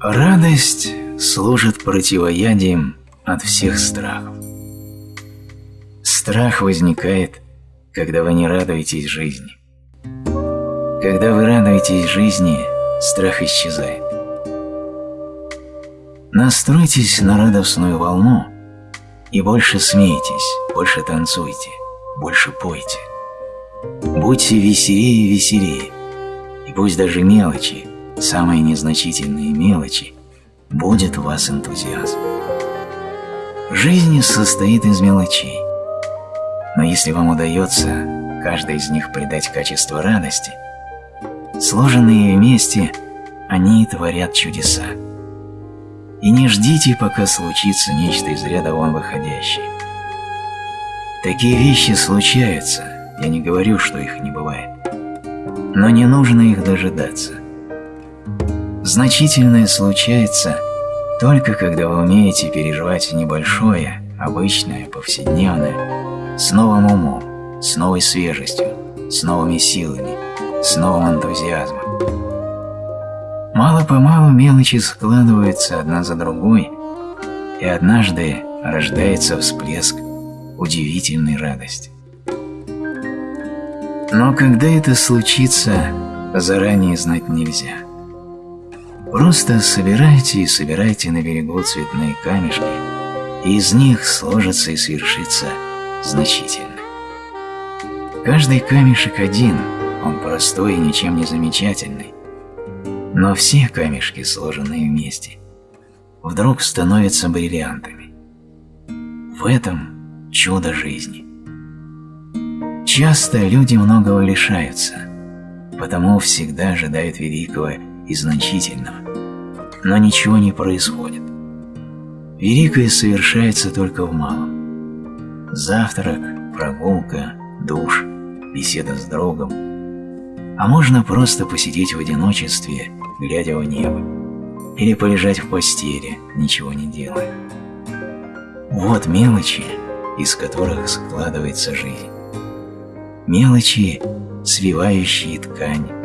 Радость служит противоядием от всех страхов. Страх возникает, когда вы не радуетесь жизни. Когда вы радуетесь жизни, страх исчезает. Настройтесь на радостную волну и больше смейтесь, больше танцуйте, больше пойте. Будьте веселее и веселее, и пусть даже мелочи, самые незначительные мелочи, будет в вас энтузиазм. Жизнь состоит из мелочей, но если вам удается каждой из них придать качество радости, сложенные вместе, они творят чудеса. И не ждите, пока случится нечто из ряда вон выходящее. Такие вещи случаются, я не говорю, что их не бывает. Но не нужно их дожидаться. Значительное случается только когда вы умеете переживать небольшое, обычное, повседневное, с новым умом, с новой свежестью, с новыми силами, с новым энтузиазмом. Мало-помалу мелочи складываются одна за другой, и однажды рождается всплеск удивительной радости. Но когда это случится, заранее знать нельзя. Просто собирайте и собирайте на берегу цветные камешки, и из них сложится и свершится значительно. Каждый камешек один, он простой и ничем не замечательный, но все камешки, сложенные вместе, вдруг становятся бриллиантами. В этом чудо жизни. Часто люди многого лишаются, потому всегда ожидают великого и значительного, но ничего не происходит. Великое совершается только в малом. Завтрак, прогулка, душ, беседа с другом. А можно просто посидеть в одиночестве, глядя в небо, или полежать в постели, ничего не делая. Вот мелочи, из которых складывается жизнь. Мелочи, свивающие ткань.